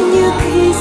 như khi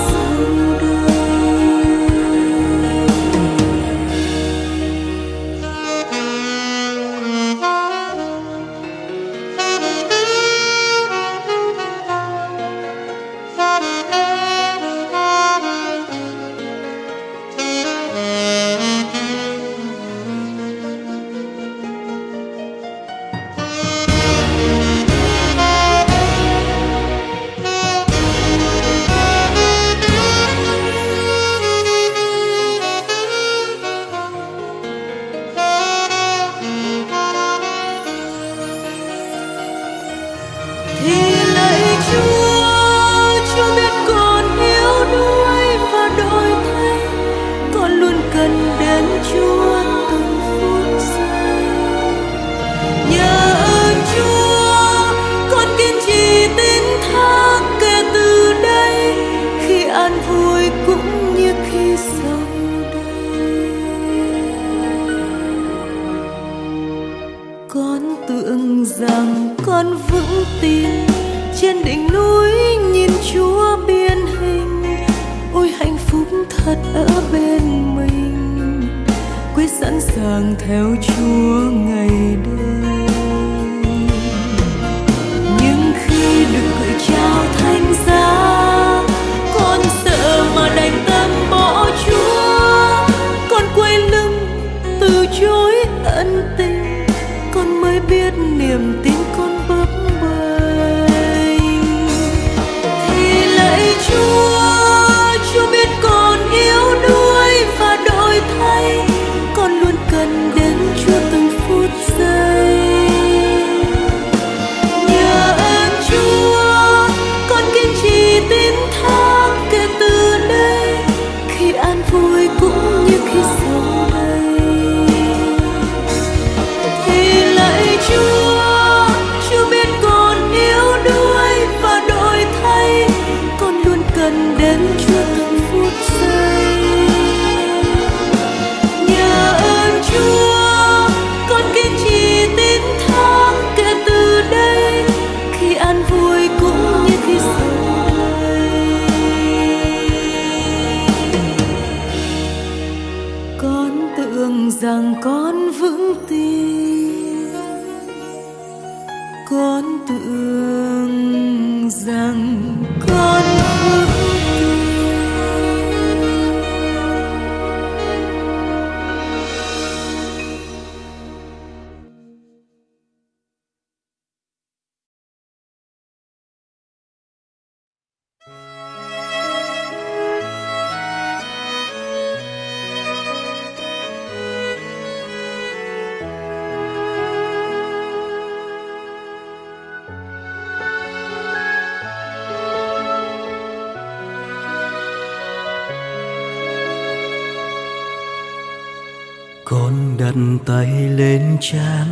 đặt tay lên trán,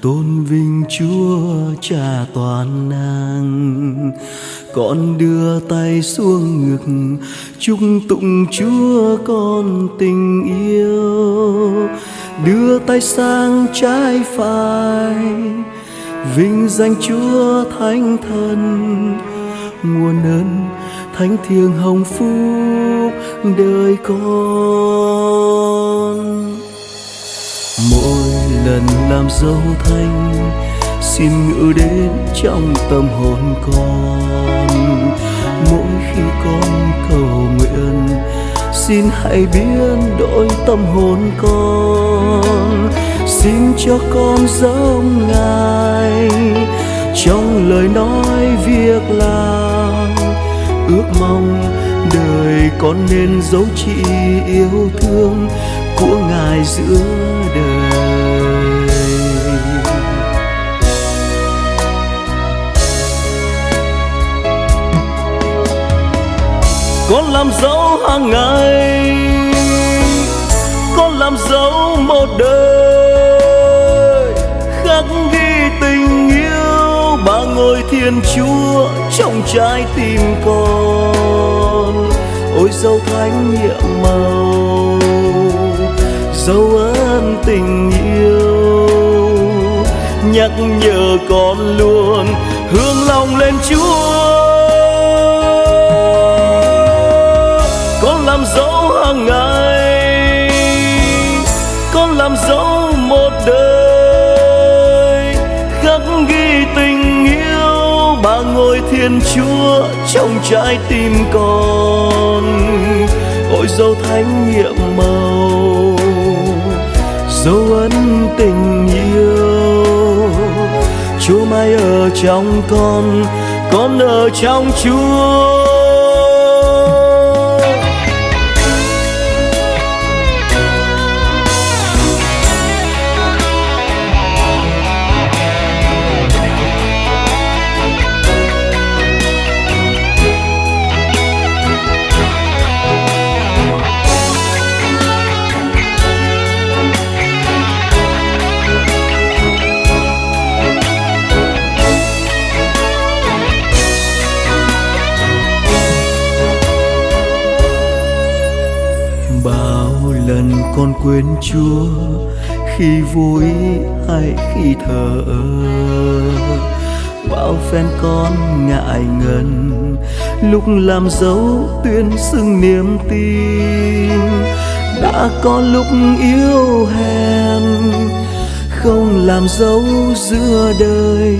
tôn vinh chúa cha toàn năng. Con đưa tay xuống ngực, chúc tụng chúa con tình yêu. Đưa tay sang trái phải, vinh danh chúa thánh thần. Nguồn ơn thánh thiêng hồng phúc đời con. Lần làm dấu thanh, xin ngự đến trong tâm hồn con. Mỗi khi con cầu nguyện, xin hãy biến đổi tâm hồn con. Xin cho con giống ngài, trong lời nói việc làm. Ước mong đời con nên dấu chỉ yêu thương của ngài giữa đời. Con làm dấu hàng ngày con làm dấu một đời khắc ghi tình yêu. Ba ngôi thiên chúa trong trái tim con, ôi dấu thánh nhiệm màu, dấu ơn tình yêu. Nhắc nhở con luôn hướng lòng lên chúa. Làm dấu hàng ngày con làm dấu một đời khắc ghi tình yêu. Bà ngôi thiên chúa trong trái tim con ôi dấu thánh nhiệm màu, dấu ấn tình yêu. Chúa mãi ở trong con con ở trong chúa. Con quên chúa, khi vui hay khi thờ. Ơ bao phen con ngại ngần, lúc làm dấu tuyên xưng niềm tin. Đã có lúc yếu hèn, không làm dấu giữa đời.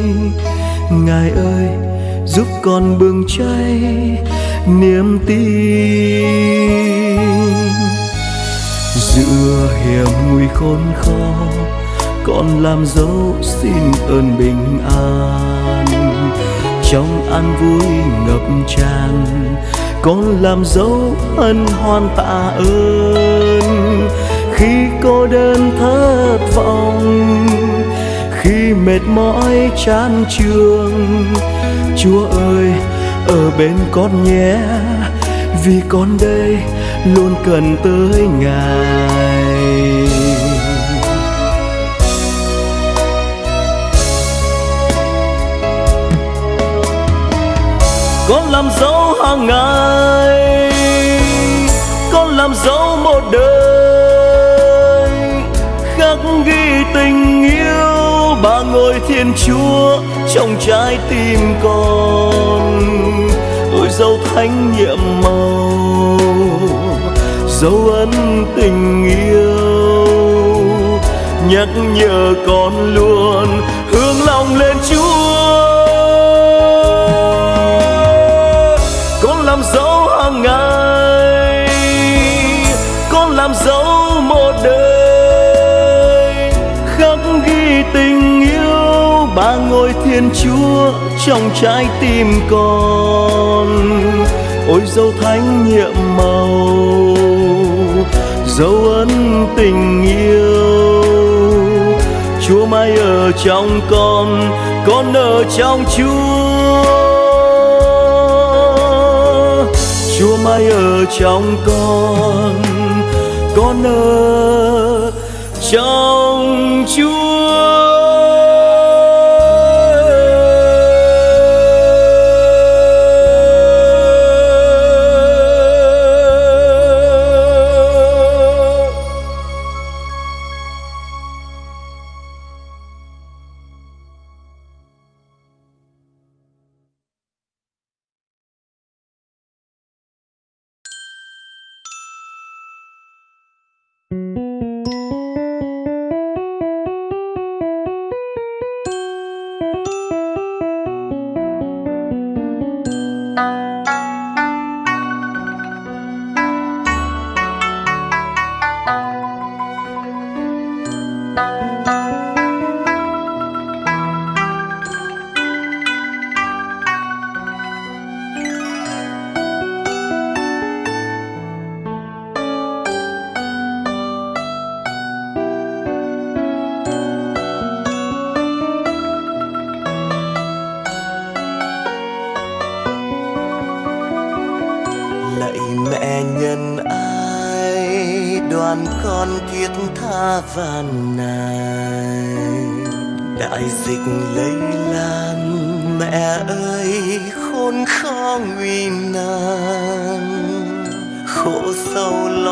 Ngài ơi, giúp con bừng cháy niềm tin xưa hiểm nguy khốn khó con làm dấu xin ơn bình an. Trong an vui ngập tràn con làm dấu ân hoan tạ ơn. Khi cô đơn thất vọng, khi mệt mỏi chán trường chúa ơi, ở bên con nhé, vì con đây luôn cần tới ngài. Con làm dấu hàng ngày, con làm dấu một đời. Khắc ghi tình yêu, ba ngôi thiên chúa trong trái tim con. Ôi dấu thánh nhiệm màu dấu ấn tình yêu. Nhắc nhở con luôn hướng lòng lên chúa. Con làm dấu hàng ngày. Con làm dấu một đời. Khắc ghi tình yêu. Ba ngôi thiên chúa trong trái tim con. Ôi dấu thánh nhiệm màu dấu ấn tình yêu. Chúa mãi ở trong con con ở trong chúa. Chúa mãi ở trong con con ở trong Chúa.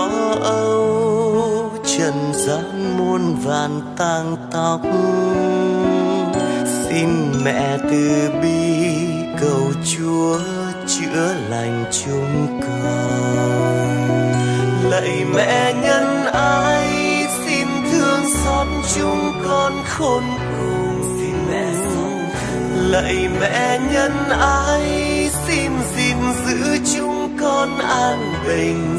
Lo âu trần gian muôn vàn tang tóc. Xin mẹ từ bi cầu chúa chữa lành chúng con. Lạy mẹ nhân ái xót chúng con khôn cùng. Xin mẹ lạy mẹ nhân ái xin gìn giữ chúng con an bình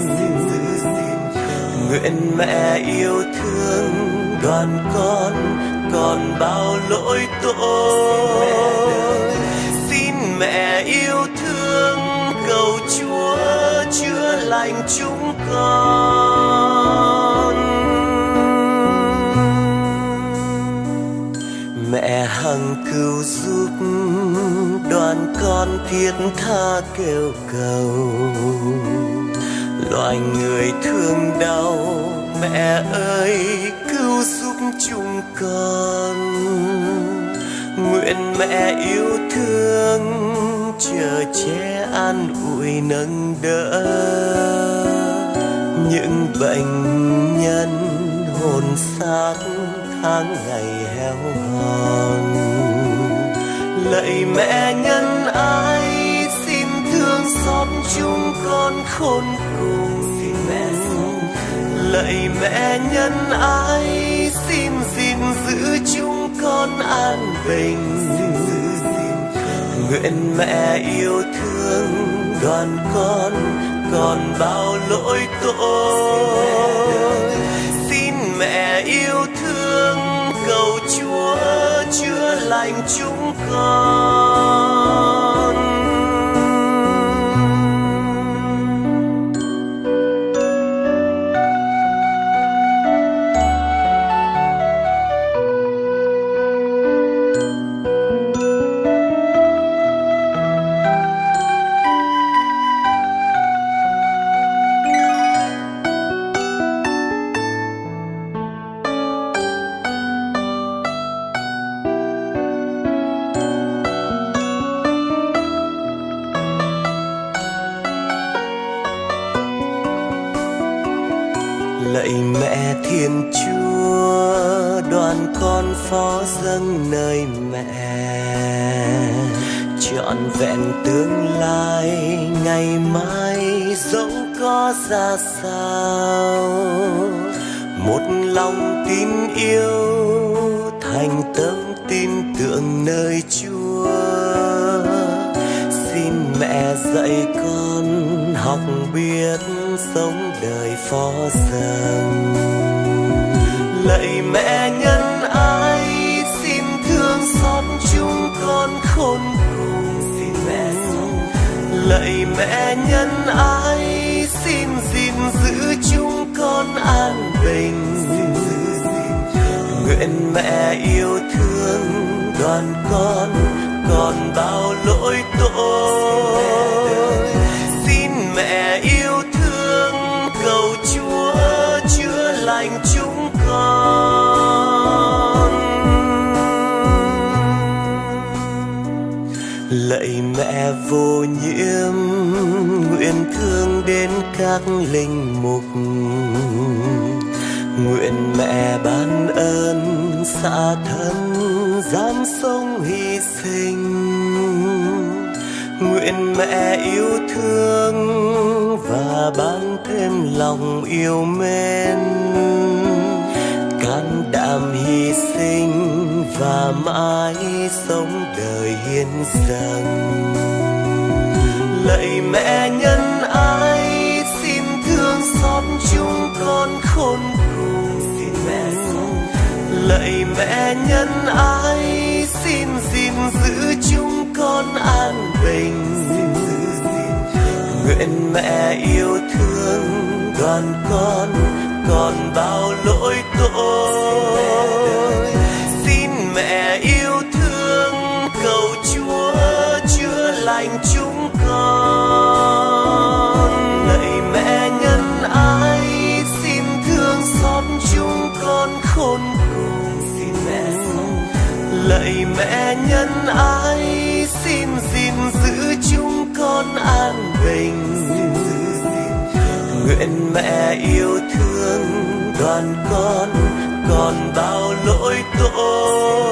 nguyện mẹ yêu thương đoàn con, còn bao lỗi tội. Xin mẹ yêu thương cầu chúa chữa lành chúng con. Mẹ hằng cứu giúp đoàn con thiết tha kêu cầu loài người thương đau. Mẹ ơi, cứu giúp chúng con. Nguyện mẹ yêu thương, chờ che an ủi nâng đỡ. Những bệnh nhân hồn xác tháng ngày heo hòn. Lạy mẹ nhân ái, xin thương xót chúng con khôn lạy mẹ nhân ái, xin gìn giữ chúng con an bình. Nguyện mẹ yêu thương đoàn con, còn bao lỗi tội. Xin mẹ yêu thương, cầu chúa chữa lành chúng con. Lạy mẹ thiên chúa, đoàn con phó dâng nơi mẹ. Trọn vẹn tương lai, ngày mai dẫu có ra sao. Một lòng tin yêu, thành tâm tin tưởng nơi chúa. Xin mẹ dạy con học biết sống đời phó dâng lạy mẹ nhân ái, xin thương xót chúng con khôn cùng xin mẹ lạy mẹ nhân ái, xin gìn giữ chúng con an bình. Nguyện mẹ yêu thương đoàn con, còn bao lỗi tội. Vô nhiễm, nguyện thương đến các linh mục. Nguyện mẹ ban ơn, xa thân dám sống hy sinh. Nguyện mẹ yêu thương và ban thêm lòng yêu mến. Can đảm hy sinh và mãi sống đời hiến dâng mẹ nhân ái, xin thương xót chúng con khôn cùng. Xin mẹ lạy mẹ nhân ái, xin gìn giữ chúng con an bình. Nguyện mẹ yêu thương đoàn con, còn bao lỗi tội. Xin mẹ yêu thương cầu chúa chữa lành chúng nguyện mẹ yêu thương đoàn con còn bao lỗi tội.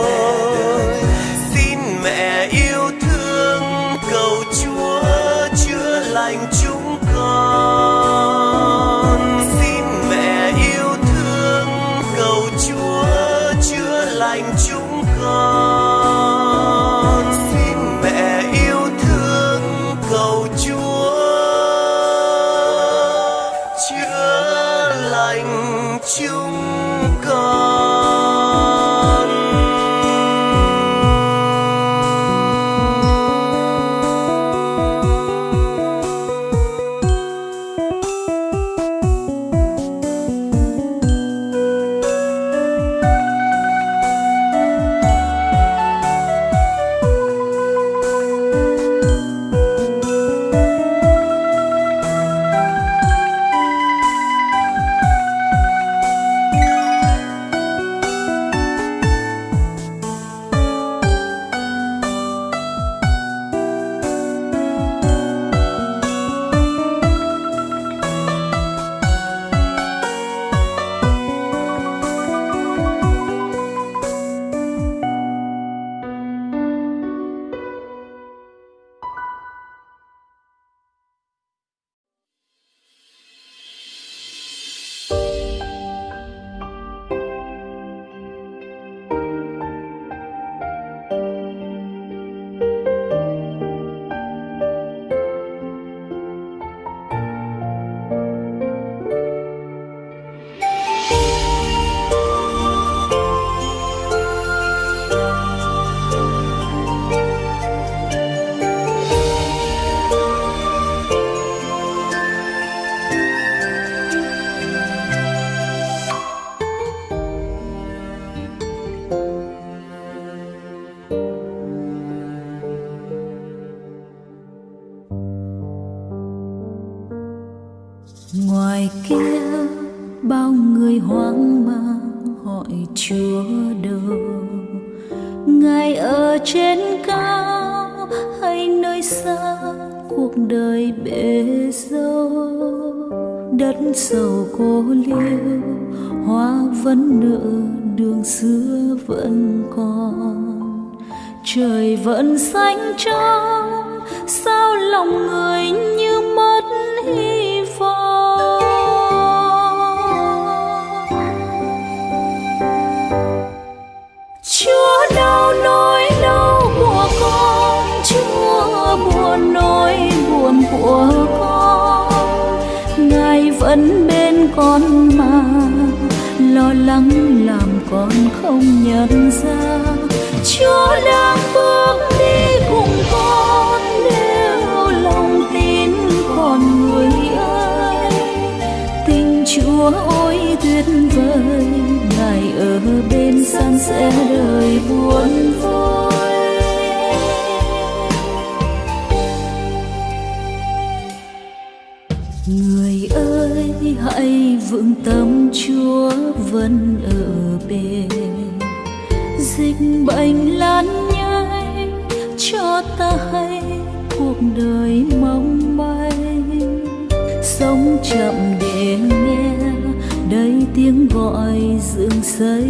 Ngài ở trên cao hay nơi xa, cuộc đời bể dâu. Đất sầu cô liêu, hoa vẫn nở, đường xưa vẫn còn. Trời vẫn xanh trong, sao lòng người như mất hy của con. Ngài vẫn bên con mà, lo lắng làm con không nhận ra. Chúa đang bước đi cùng con, nếu lòng tin con người ơi. Tình chúa ôi tuyệt vời, ngài ở bên san sẻ đời buồn vui hãy vững tâm chúa vẫn ở bên. Dịch bệnh lan nhanh, cho ta hay cuộc đời mong manh. Sống chậm để nghe đây tiếng gọi dựng xây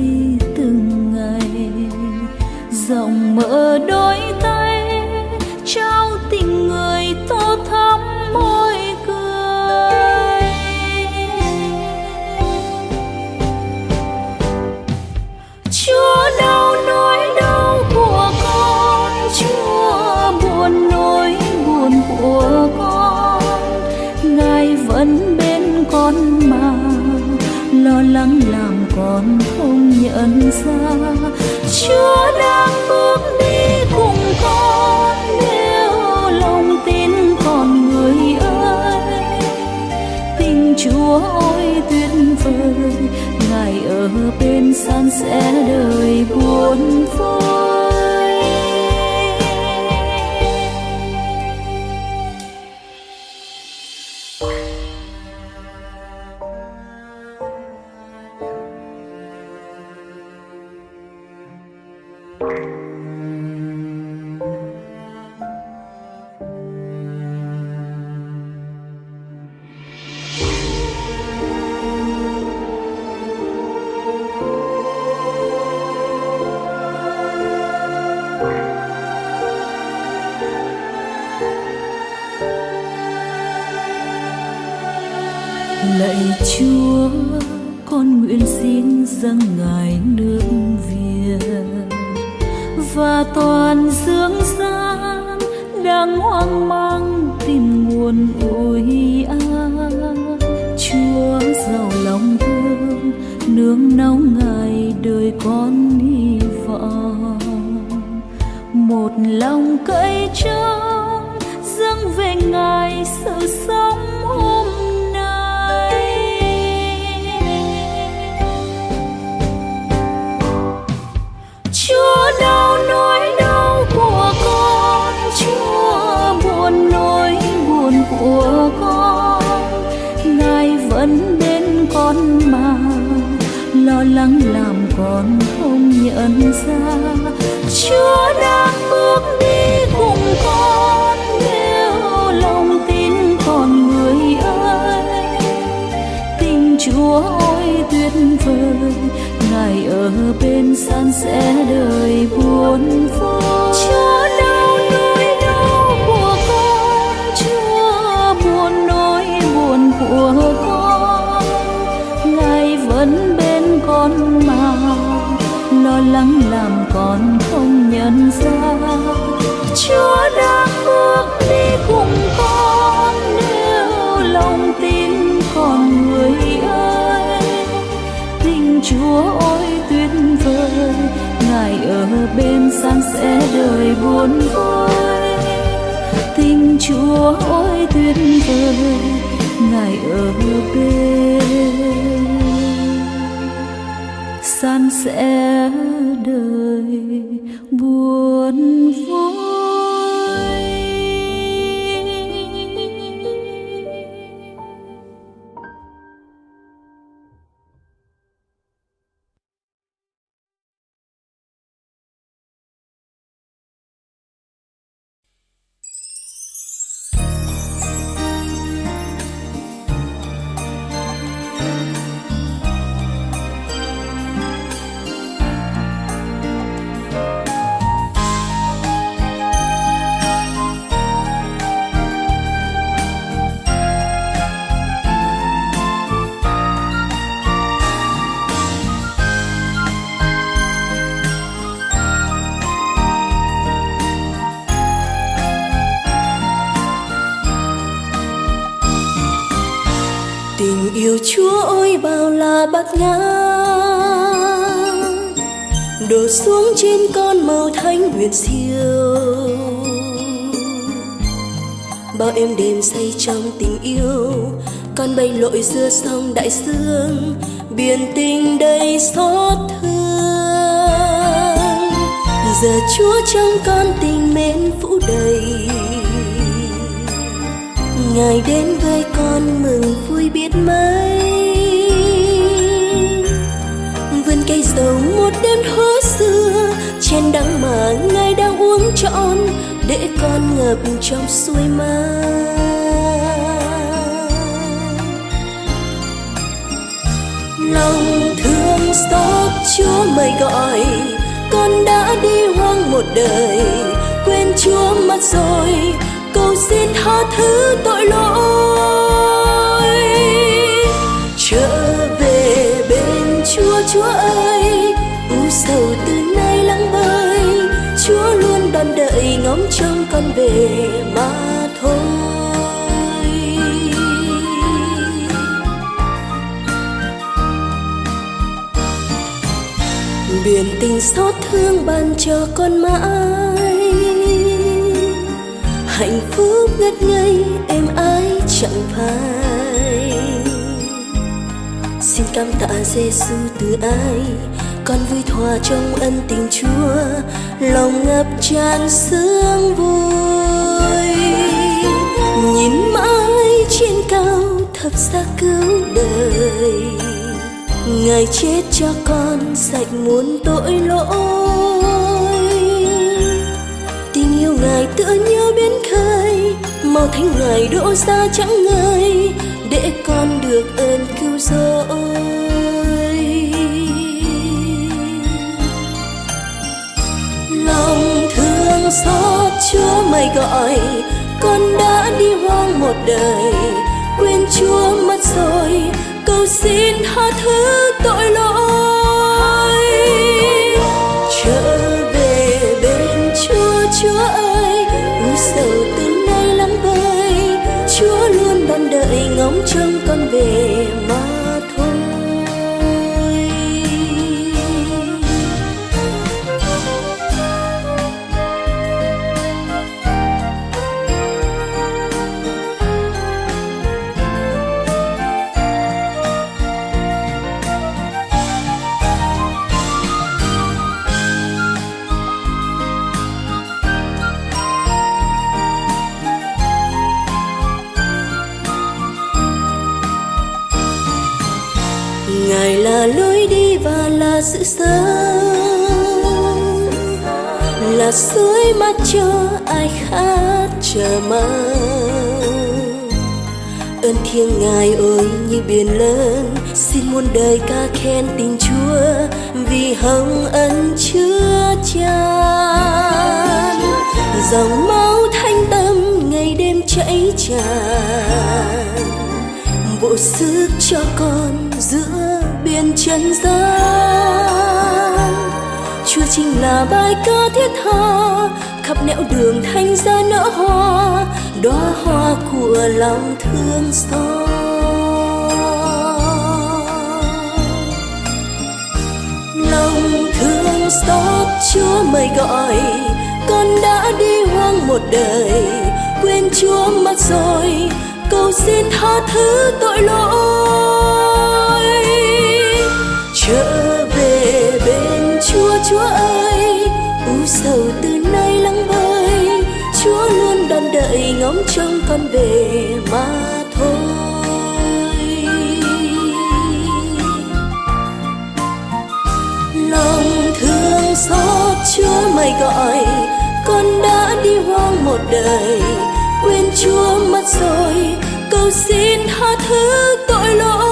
từng ngày. Dòng mở đôi chúa đang bước đi cùng con, nếu lòng tin còn người ơi. Tình chúa ôi tuyệt vời, ngài ở bên san sẻ đời buồn vui lạy tình yêu chúa ôi bao la bát ngát đổ xuống trên con màu thánh huyền siêu. Bao em đêm say trong tình yêu, con bay lội giữa sông đại dương, biển tình đầy xót thương. Giờ chúa trong con tình mến phủ đầy, ngài đến với con mừng vui biết mấy. Vườn cây dầu một đêm hứa xưa, trên đắng mà ngài đang uống trọn, để con ngập trong suối mơ lòng thương xót chúa mời gọi, con đã đi hoang một đời, quên chúa mất rồi, cầu xin tha thứ tội lỗi. Chúa chúa ơi, u sầu từ nay lắng bơi chúa luôn đón đợi ngóng trông con về mà thôi. Biển tình xót thương ban cho con mãi. Hạnh phúc ngất ngây, em ái chẳng phai xin cảm tạ Giêsu từ ai. Con vui thỏa trong ân tình Chúa, lòng ngập tràn sương vui. Nhìn mãi trên cao thập giá cứu đời. Ngài chết cho con sạch muôn tội lỗi. Tình yêu ngài tựa như biến khơi, màu thánh ngài đổ ra chẳng ngơi để con được ơn cứu rỗi. Lòng thương xót chúa mày gọi, con đã đi hoang một đời. Quên chúa mất rồi, cầu xin tha thứ tội lỗi. Là suối mắt cho ai khát chờ mong ơn thiêng ngài ơi, như biển lớn, xin muôn đời ca khen tình chúa, vì hồng ân chứa chan dòng máu thanh tâm ngày đêm chảy tràn, bộ sức cho con giữa biển trần gian chính là bài ca thiết tha. Khắp nẻo đường thanh ra nở hoa, đóa hoa của lòng thương xót. Lòng thương xót, chúa mời gọi, con đã đi hoang một đời. Quên chúa mất rồi, cầu xin tha thứ tội lỗi. Trời chúa chúa ơi, u sầu từ nay lắng bơi chúa luôn đón đợi ngóng trông con về mà thôi. Lòng thương xót, chúa mày gọi, con đã đi hoang một đời. Quên chúa mất rồi, cầu xin tha thứ tội lỗi.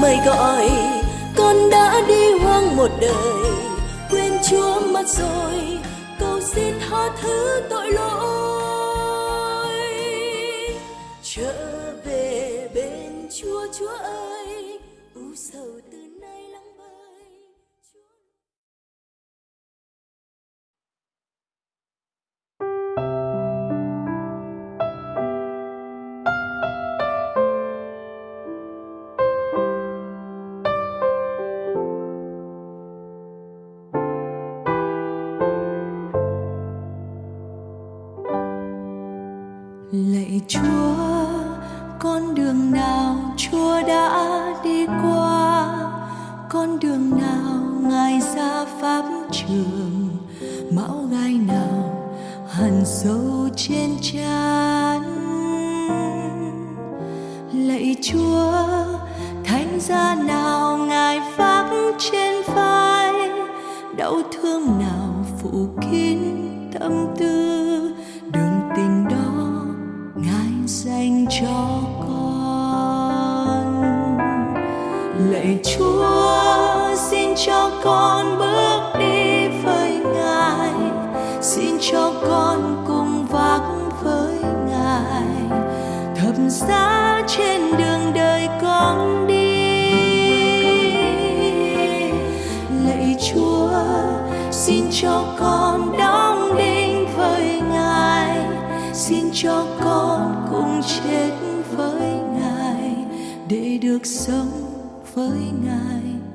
Mời gọi, con đã đi hoang một đời, quên chúa mất rồi, cầu xin tha thứ tội lỗi. Trở về bên chúa chúa ơi.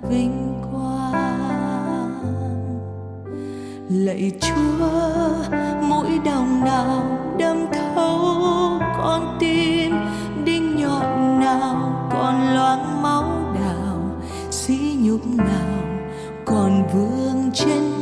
vinh quang. Lạy chúa mũi đồng nào đâm thấu con tim, đinh nhọn nào còn loáng máu đào sĩ nhục nào còn vương trên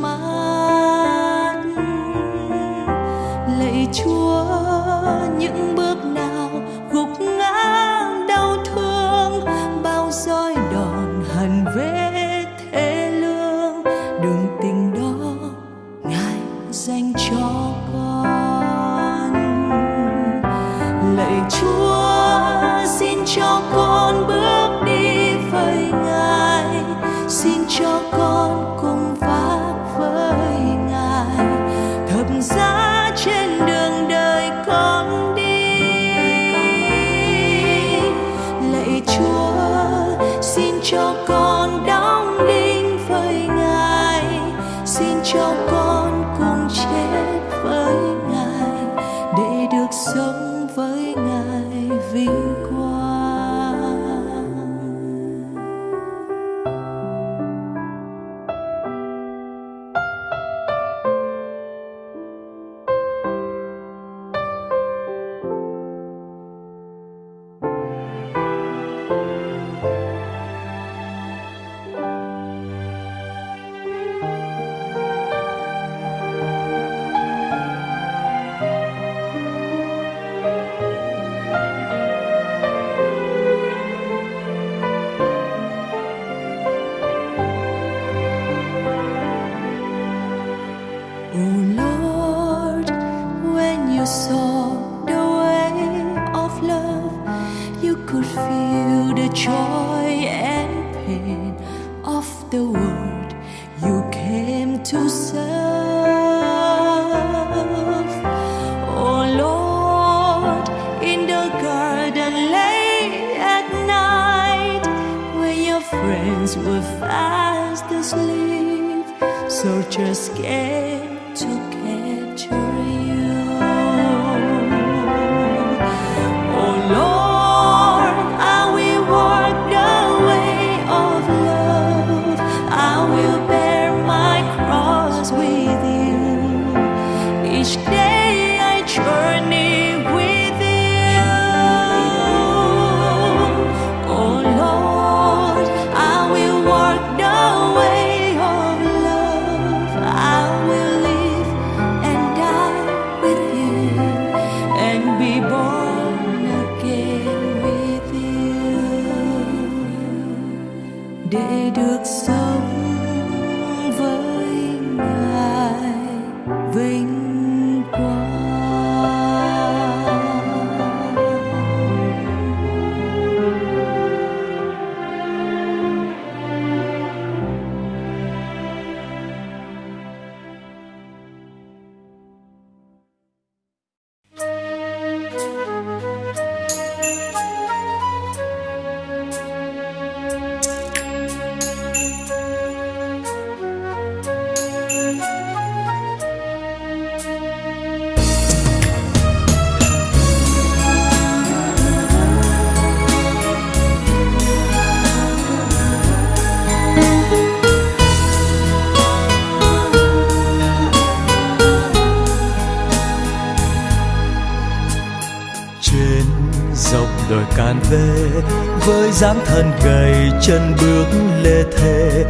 chân bước lê thề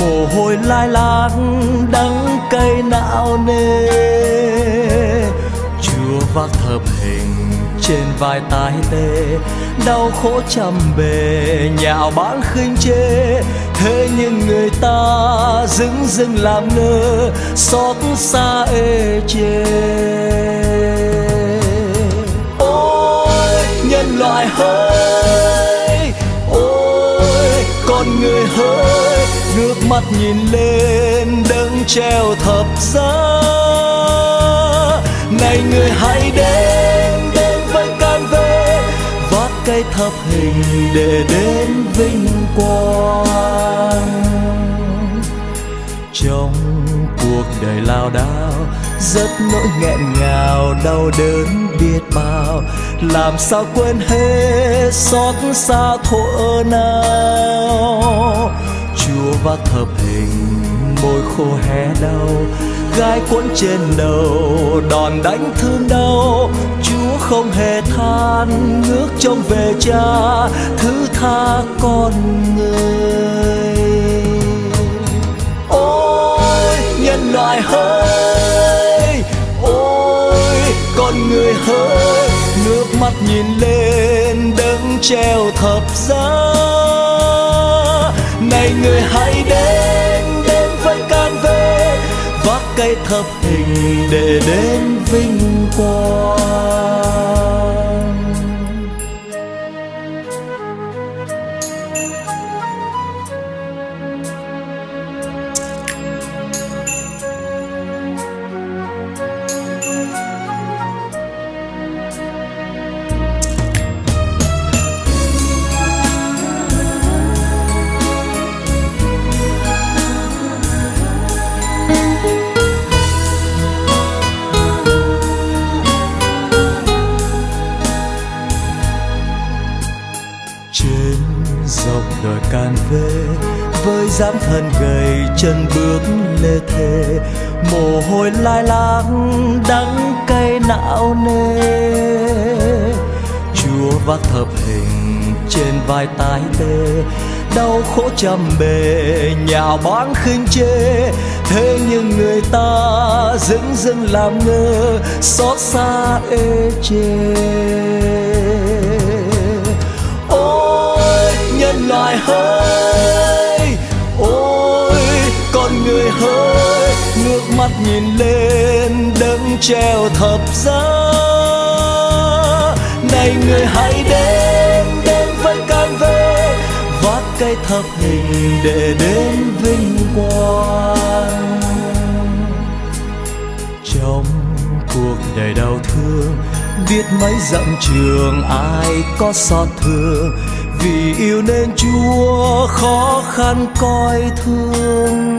mồ hôi lai lát đắng cay não nê chúa vác thập hình trên vai tái tê, đau khổ trăm bề, nhạo báng khinh chê thế nhưng người ta dưng dưng làm ngơ, xót xa ê chê ôi, nhân loại hơn con người hỡi nước mắt nhìn lên đấng treo thập giá. Này người hãy đến đến với can về vác cây thập hình để đến vinh quang. Trong cuộc đời lao đao rất nỗi nghẹn ngào, đau đớn biết bao làm sao quên hết xót xa thuở nào? Chúa và thập hình môi khô hé đau, gai cuốn trên đầu đòn đánh thương đau. Chúa không hề than ngước trông về cha, thứ tha con người. Ôi, nhân loại hỡi! Ôi, con người hỡi! Mắt nhìn lên đấng treo thập giá. Này người hãy đến đến với can về, vác cây thập hình để đến vinh quang. Càn về với dáng thân gầy chân bước lê thê. Mồ hôi lai láng đắng cay não nê. Chúa vác thập hình trên vai tái tê, đau khổ trăm bề nhà bán khinh chê. Thế nhưng người ta dưng dưng làm ngơ, xót xa ê chê nhân hơi ôi, con người hỡi nước mắt nhìn lên đấng treo thập giá. Này người hãy đến đến với can về, vác cây thập hình để đến vinh quang. Trong cuộc đời đau thương, biết mấy dặm trường ai có xót thương vì yêu nên chúa khó khăn coi thương.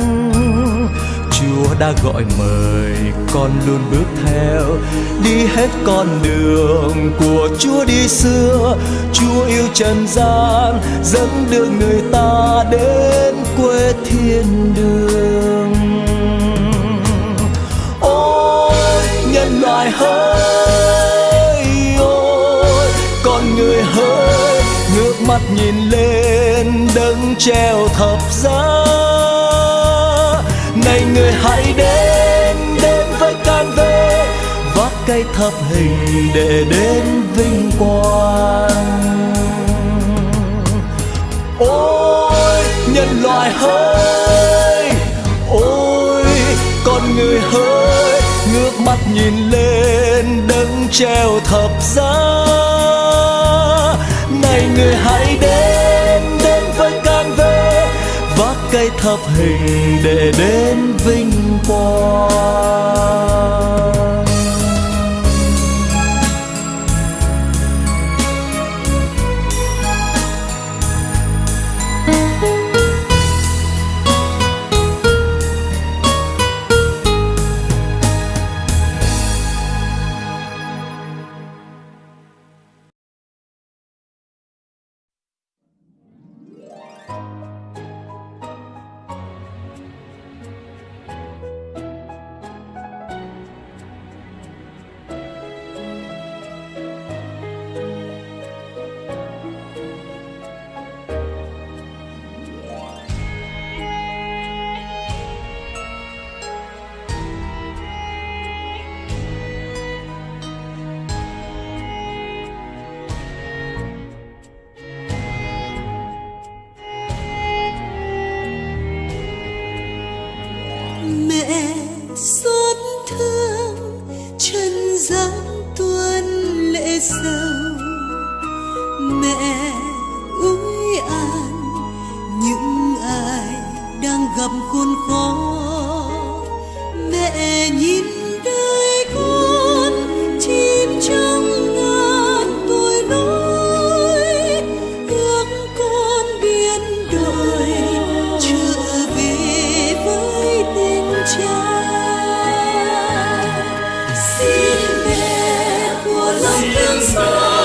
Chúa đã gọi mời con luôn bước theo, đi hết con đường của chúa đi xưa. Chúa yêu trần gian, dẫn đưa người ta đến quê thiên đường. Ôi, nhân loại hơn mắt nhìn lên đấng treo thập giá. Này người hãy đến đến với can về vác cây thập hình để đến vinh quang. Ôi, nhân loại hỡi, ôi, con người hỡi, ngước mắt nhìn lên đấng treo thập giá này người hãy đến đến với can về vác cây thập hình để đến vinh quang. Của lòng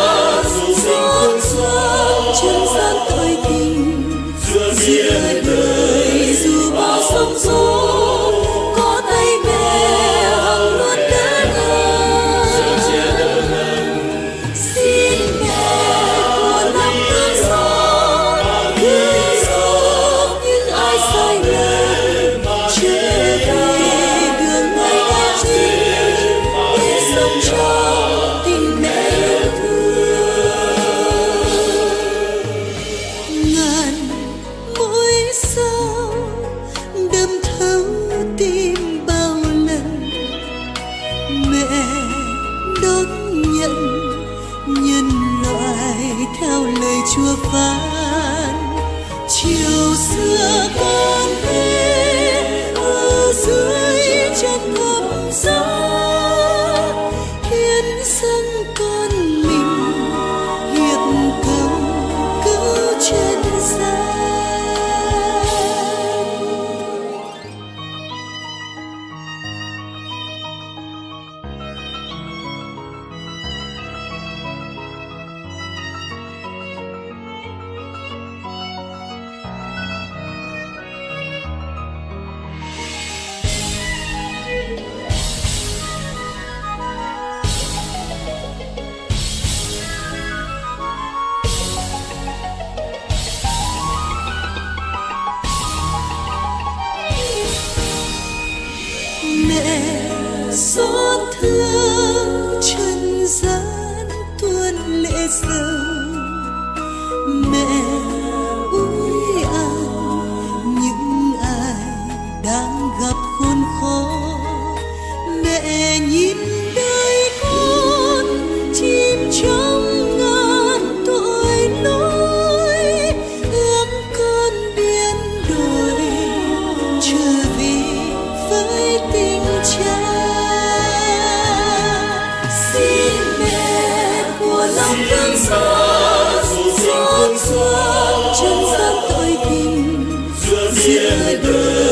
giữa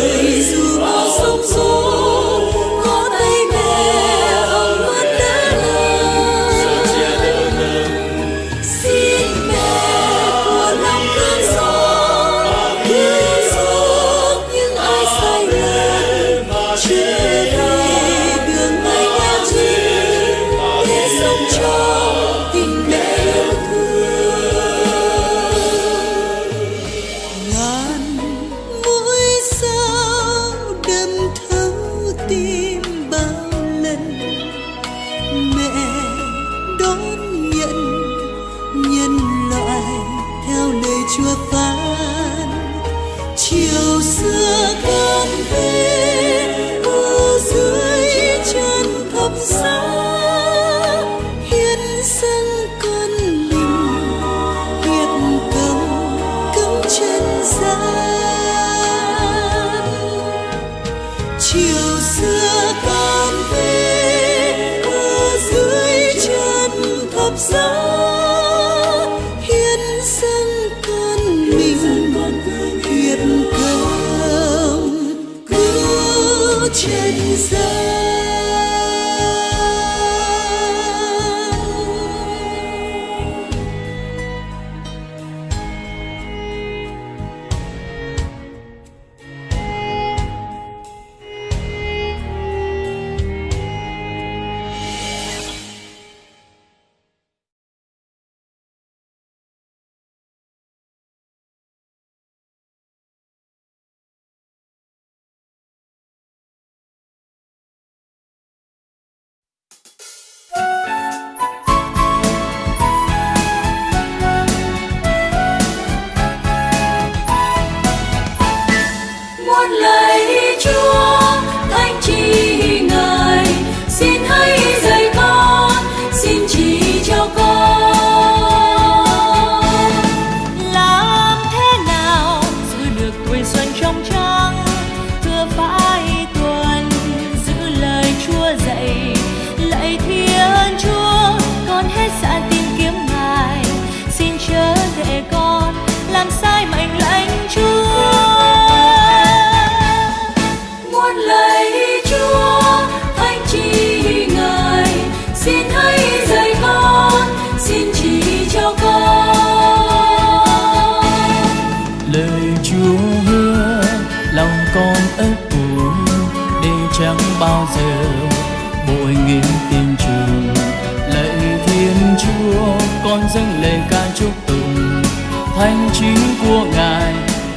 hành chính của ngài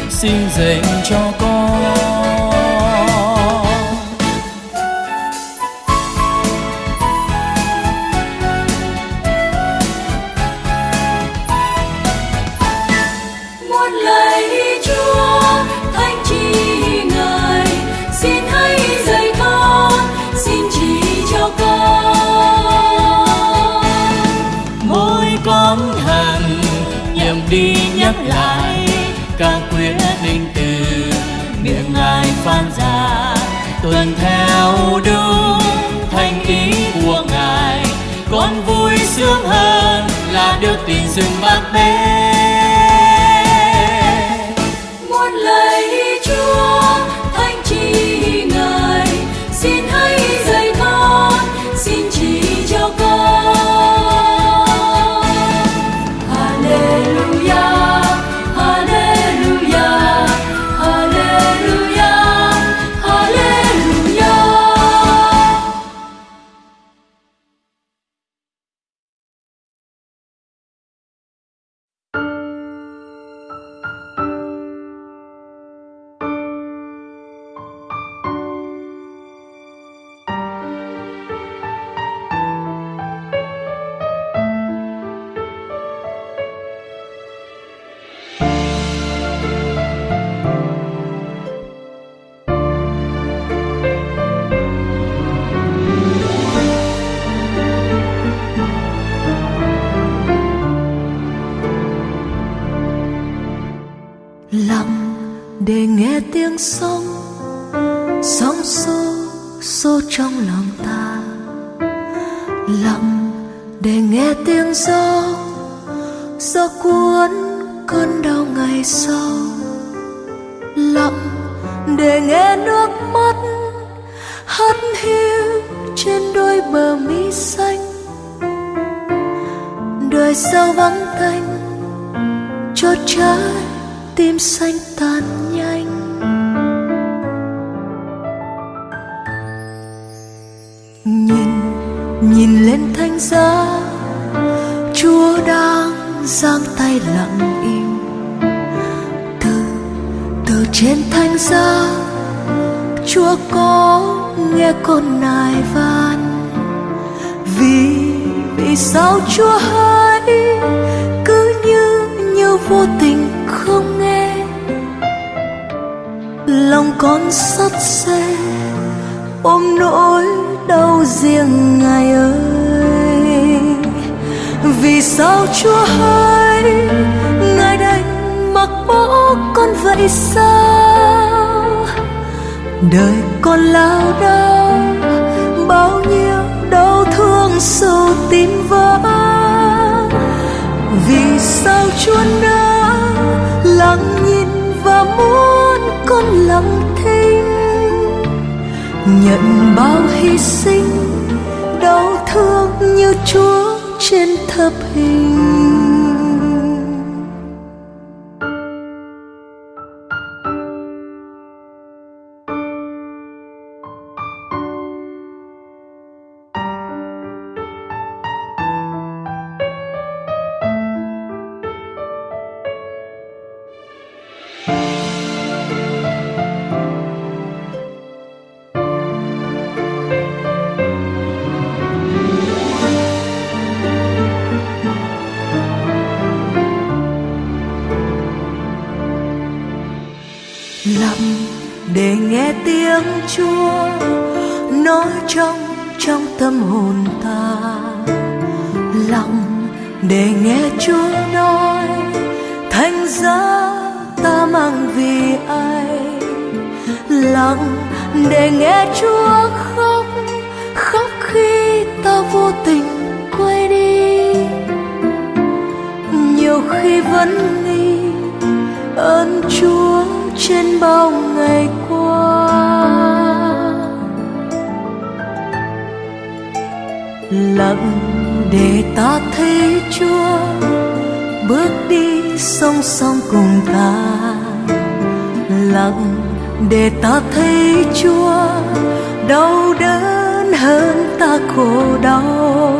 xin dành cho con. rừng bạc gió cuốn cơn đau ngày sau, lặng để nghe nước mắt hắt hiu trên đôi bờ mi xanh. Đời sau vắng tanh, cho trái tim xanh tàn nhanh. Nhìn nhìn lên thanh giá, chúa đã giang tay lặng im. Từ từ trên thanh giá, chúa có nghe con nài van. Vì vì sao chúa hãy cứ như như vô tình không nghe. Lòng con sắt xe ôm nỗi đau riêng ngài ơi vì sao chúa hỡi? Ngài đành mặc bỏ con vậy sao? Đời con lao đao, bao nhiêu đau thương sâu tim vỡ. Vì sao chúa đã lặng nhìn và muốn con lặng thinh? Nhận bao hy sinh, đau thương như chúa trên thập hình. khi vẫn nghi ơn chúa trên bao ngày qua. Lặng để ta thấy chúa bước đi song song cùng ta. Lặng để ta thấy chúa đau đớn hơn ta khổ đau.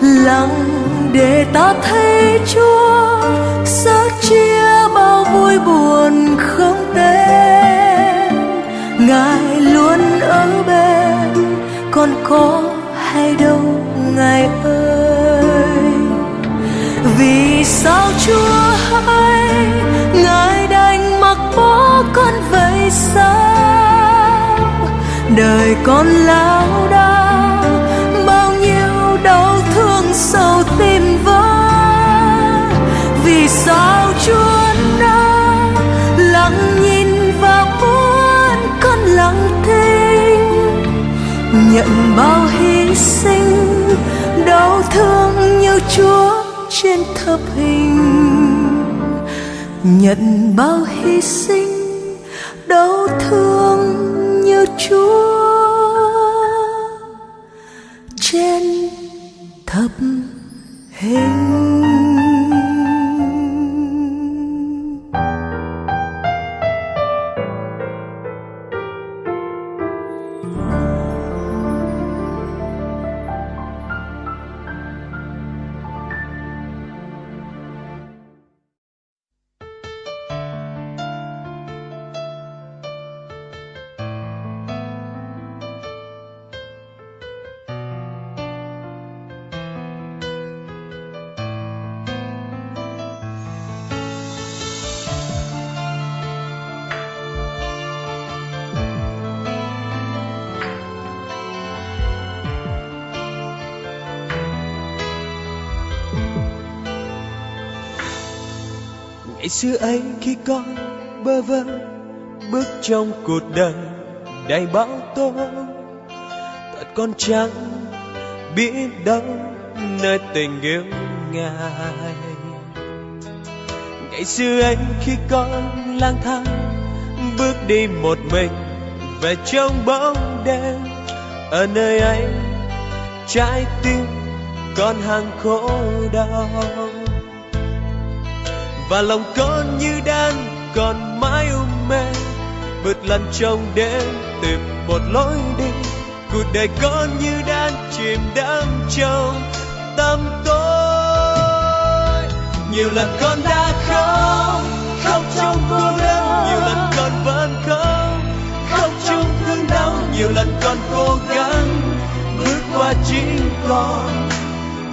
Lặng để ta thấy chúa sớt chia bao vui buồn không tên. Ngài luôn ở bên, còn có hay đâu ngài ơi. Vì sao chúa hay ngài đành mặc bỏ con vậy sao? Đời con lao đao sâu tim vỡ. Vì sao chúa đã lặng nhìn và muốn con lặng thinh? Nhận bao hy sinh, đau thương như chúa trên thập hình. Nhận bao hy sinh, đau thương như chúa xưa ấy khi con bơ vơ, bước trong cuộc đời đầy bão tố. Thật con chẳng biết đâu nơi tình yêu ngài. Ngày xưa ấy khi con lang thang, bước đi một mình về trong bóng đêm. Ở nơi ấy, trái tim con hàng khổ đau và lòng con như đan còn mãi u mê. Vượt lần trong đêm, tìm một lối đi. Cuộc đời con như đan chìm đắm trong tâm tối. Nhiều lần con đã khóc khóc trong cô đơn nhiều lần con vẫn khóc khóc trong thương đau. Nhiều lần con cố gắng bước qua chính con.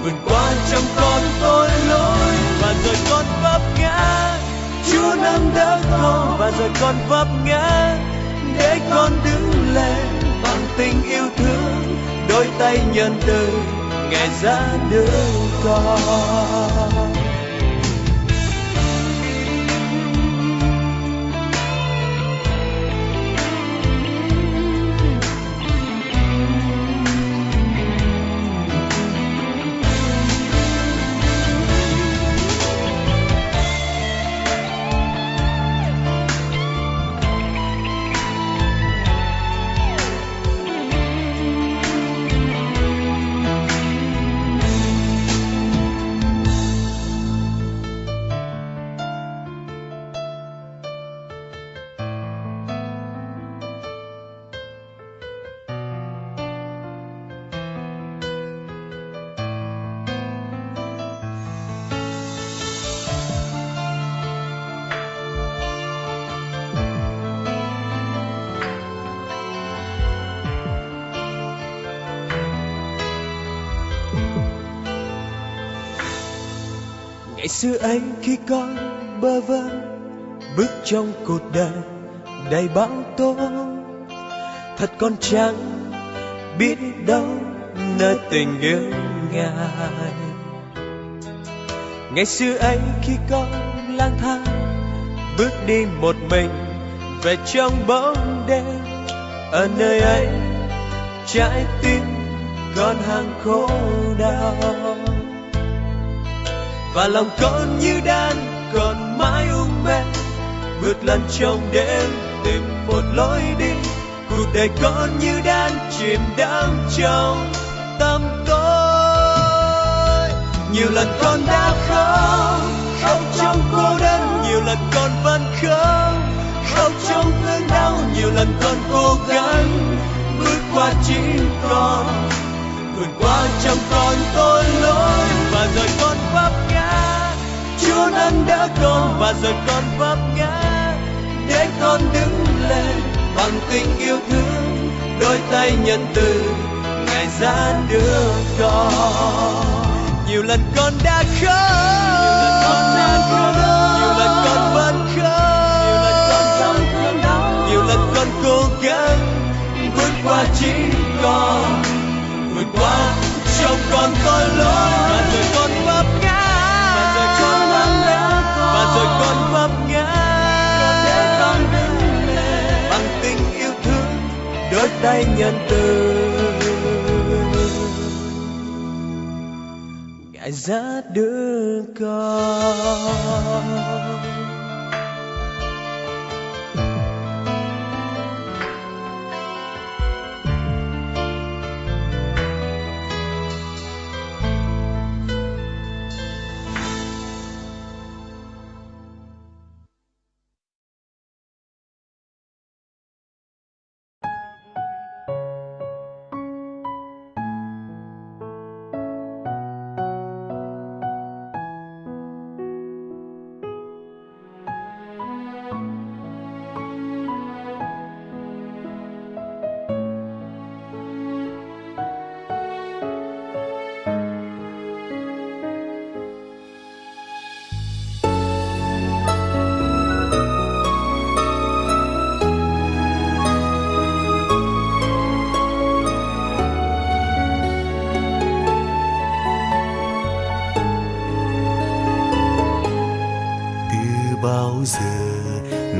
Vượt qua trong con tôi lỗi và rồi con vẫn chúa nâng đỡ con và rồi con vấp ngã để con đứng lên bằng tình yêu thương. Đôi tay nhân từ ngài ra đỡ con. Xưa ấy khi con bơ vơ, bước trong cuộc đời đầy bão tố. Thật con chẳng biết đâu nơi tình yêu ngài. Ngày xưa ấy khi con lang thang, bước đi một mình về trong bóng đêm. Ở nơi ấy trái tim con hàng khổ đau và lòng con như đan còn mãi ung mê vượt lần trong đêm, tìm một lối đi. Cuộc đời con như đan, chìm đắm trong tâm tối. Nhiều lần con đã khóc khóc trong cô đơn. Nhiều lần con vẫn khóc khóc trong thương đau. Nhiều lần con cố gắng bước qua chính con vượt qua trong con tội lỗi và rồi con vấp ngã. Chúa nâng đỡ con và rồi con vấp ngã. Để con đứng lên bằng tình yêu thương, đôi tay nhân từ ngài ra đưa con. Nhiều lần con đã khóc, nhiều lần con vẫn khóc, nhiều lần con cố gắng vượt qua chính con qua. Trong con có lỗi và rồi con vấp ngã. Và rồi con vấp ngã. và rồi con vấp ngã. Bằng tình yêu thương đôi tay nhân từ. Ngài ra đưa con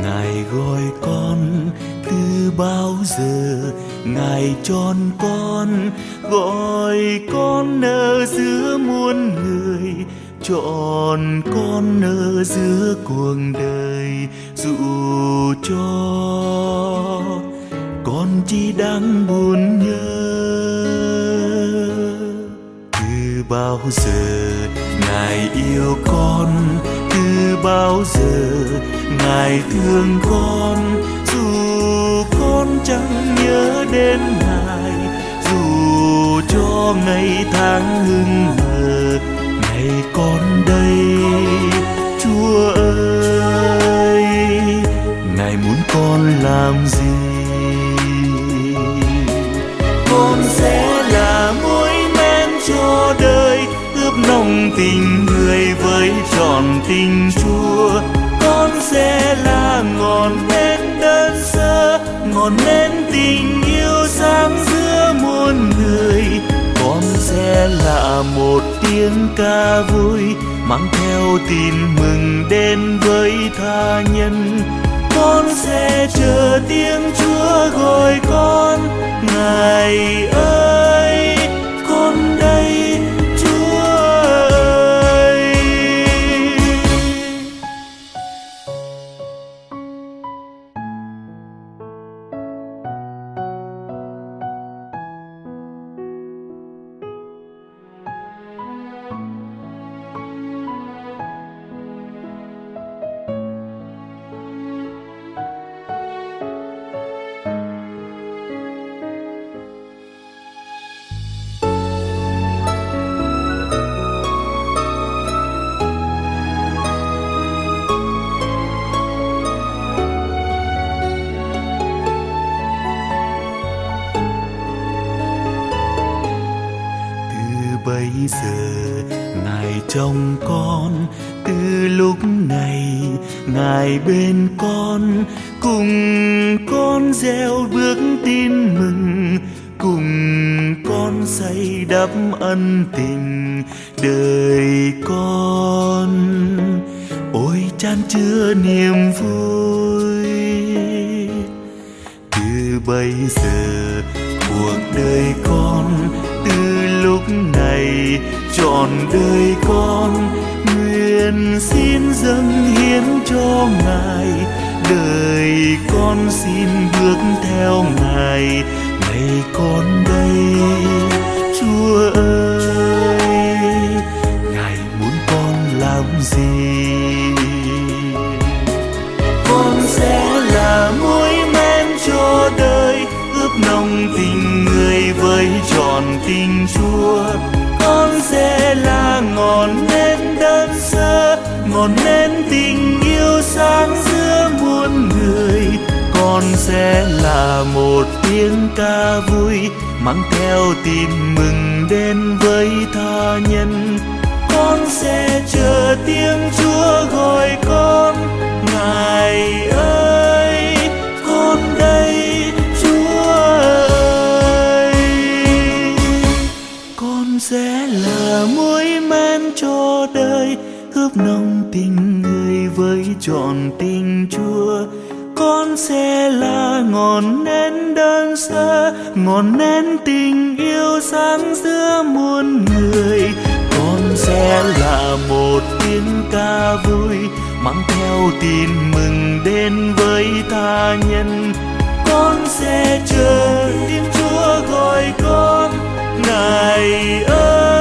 ngài gọi con từ bao giờ? Ngài chọn con, gọi con ở giữa muôn người. Chọn con ở giữa cuộc đời, dù cho con chỉ đang buồn nhớ. Từ bao giờ ngài yêu con? Bao giờ, ngài thương con, dù con chẳng nhớ đến ngài, dù cho ngày tháng hưng hờ, ngày con đây, chúa ơi, ngài muốn con làm gì? Con sẽ là mối men cho đời ướp nồng tình người với trọn tình chúa. Con sẽ là ngọn nến đơn sơ, ngọn nến tình yêu sáng giữa muôn người. Con sẽ là một tiếng ca vui, mang theo tin mừng đến với tha nhân. Con sẽ chờ tiếng chúa gọi con, ngài ơi! Chan chứa niềm vui. Từ bây giờ, cuộc đời con từ lúc này trọn đời con. Nguyện xin dâng hiến cho ngài, đời con xin bước theo ngài. Ngày con đây, chúa ơi, ngài muốn con làm gì? Là men cho đời ướp nồng tình người với tròn tình chúa. Con sẽ là ngọn nến đơn sơ, ngọn nến tình yêu sáng giữa muôn người. Con sẽ là một tiếng ca vui, mang theo tin mừng đến với tha nhân. Con sẽ chờ tiếng chúa gọi con, ngài ơi. Cho đời ướp nồng tình người với trọn tình chúa. Con sẽ là ngọn nến đơn sơ, ngọn nến tình yêu sáng giữa muôn người. Con sẽ là một tiếng ca vui, mang theo tin mừng đến với tha nhân. Con sẽ chờ tiếng chúa gọi con, ngài ơi!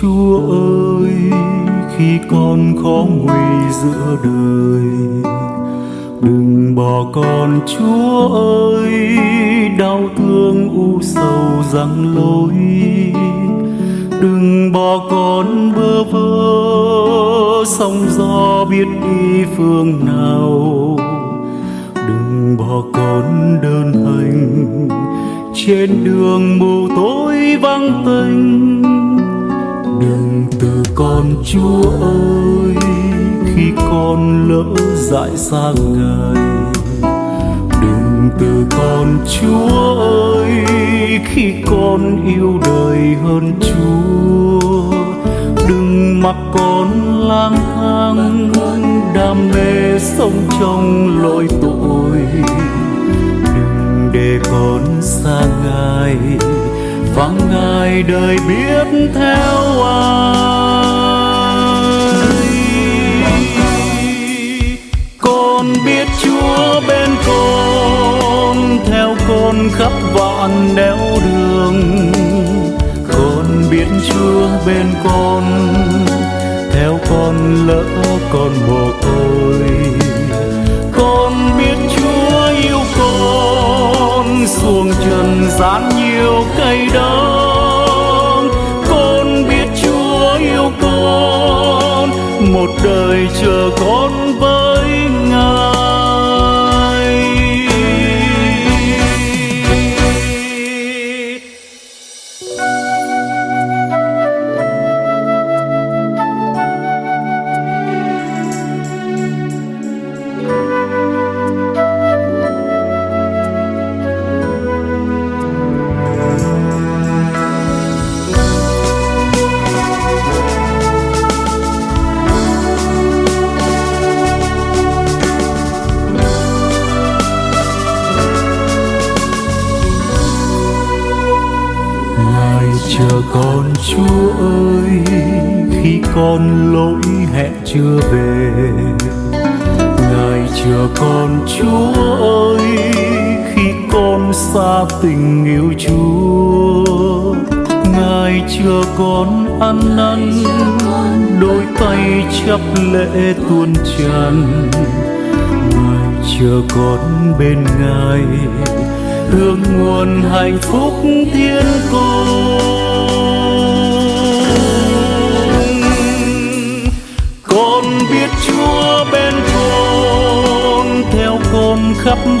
Chúa ơi, khi con khó nguy giữa đời, đừng bỏ con, chúa ơi, đau thương u sầu răng lối. Đừng bỏ con bơ vơ, sóng gió biết đi phương nào. Đừng bỏ con đơn hành, trên đường mù tối vắng tênh chúa ơi, khi con lỡ dại xa ngài, đừng từ con, chúa ơi, khi con yêu đời hơn chúa, đừng mặc con lang thang, đam mê sống trong lỗi tội. Đừng để con xa ngài vắng ngài đời biết theo ai. Con, theo con khắp vạn nẻo đường. Con biết chúa bên con, theo con lỡ con mồ côi. Con biết chúa yêu con, xuồng trần gian nhiều cây đắng. Con biết chúa yêu con, một đời chờ con với con chúa ơi, khi con lỗi hẹn chưa về, ngài chờ con chúa ơi, khi con xa tình yêu chúa, ngài chờ con ăn năn, đôi tay chắp lễ tuôn tràn. Ngài chờ con bên ngài, hương nguồn hạnh phúc thiên cung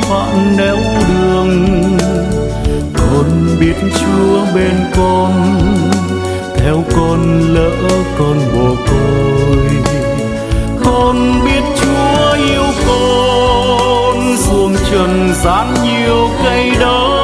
vạn nẻo đường. Con biết chúa bên con, theo con lỡ con mồ côi. Con biết chúa yêu con xuống trần gian nhiều cây đắng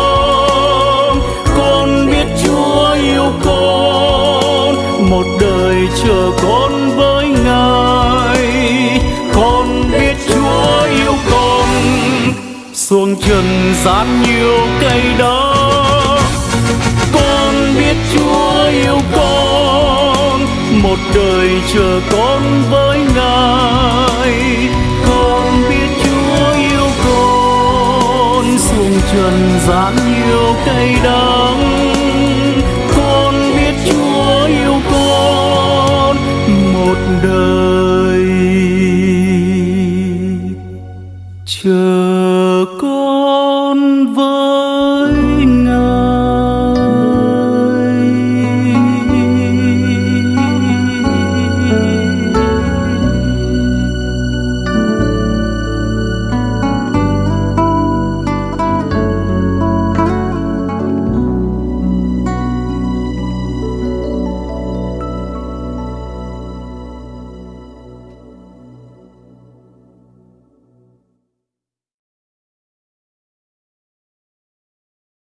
xuống trần gian nhiều cây đắng con biết chúa yêu con, một đời chờ con với ngài. Con biết chúa yêu con xuống trần gian nhiều cây đắng con biết chúa yêu con, một đời